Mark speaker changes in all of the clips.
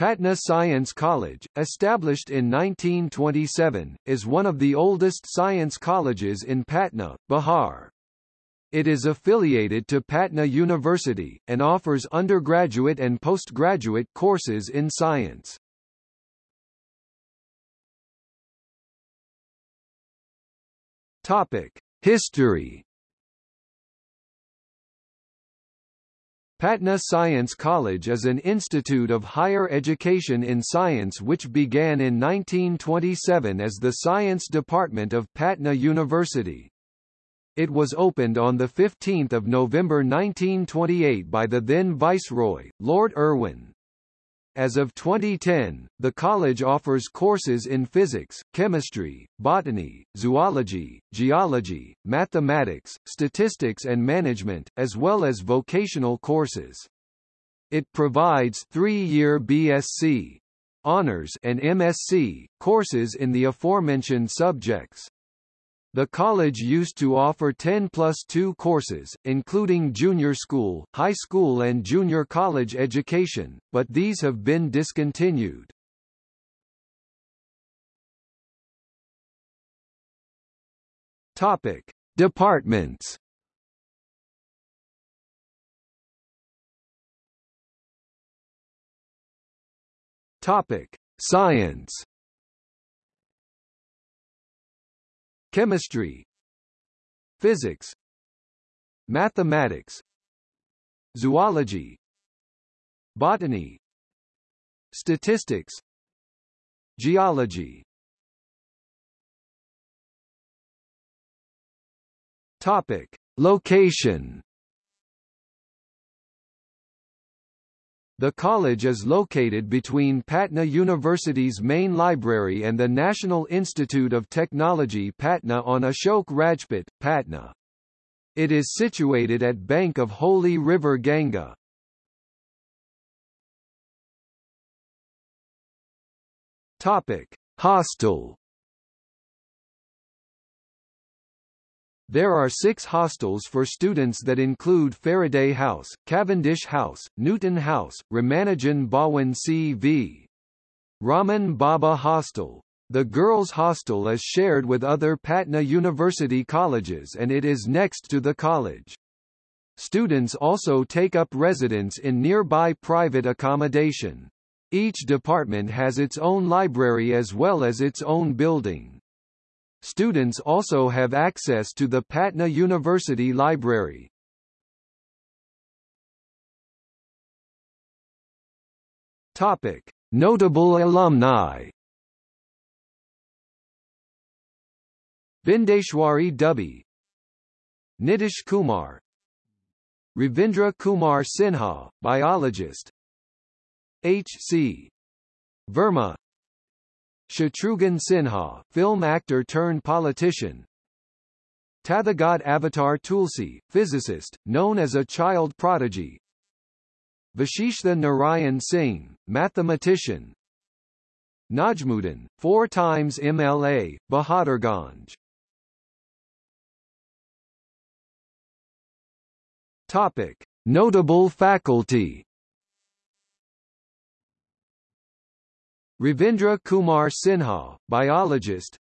Speaker 1: Patna Science College, established in 1927, is one of the oldest science colleges in Patna, Bihar. It is affiliated to Patna University, and offers undergraduate and postgraduate courses in science. History Patna Science College is an institute of higher education in science which began in 1927 as the Science Department of Patna University. It was opened on 15 November 1928 by the then Viceroy, Lord Irwin. As of 2010, the college offers courses in physics, chemistry, botany, zoology, geology, mathematics, statistics and management, as well as vocational courses. It provides three-year BSc honors and MSc courses in the aforementioned subjects. The college used to offer 10 plus 2 courses, including junior school, high school and junior college education, but these have been discontinued. Topic: Departments. Topic: Science. Chemistry Physics Mathematics Zoology Botany Statistics Geology Topic. Location The college is located between Patna University's main library and the National Institute of Technology Patna on Ashok Rajpath, Patna. It is situated at bank of Holy River Ganga. Topic: Hostel There are six hostels for students that include Faraday House, Cavendish House, Newton House, Ramanujan Bhawan C.V. Raman Baba Hostel. The girls' hostel is shared with other Patna University colleges and it is next to the college. Students also take up residence in nearby private accommodation. Each department has its own library as well as its own building. Students also have access to the Patna University Library. Topic: Notable alumni. Bindeshwari Dubey Nitish Kumar Ravindra Kumar Sinha, biologist H.C. Verma Shatrughan Sinha, film actor turned politician. Tathagat Avatar Tulsi, physicist, known as a child prodigy. Vashishtha Narayan Singh, mathematician. Najmuddin, four times MLA, Bahadurganj. Topic: Notable faculty. Ravindra Kumar Sinha, biologist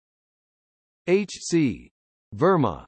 Speaker 1: H.C. Verma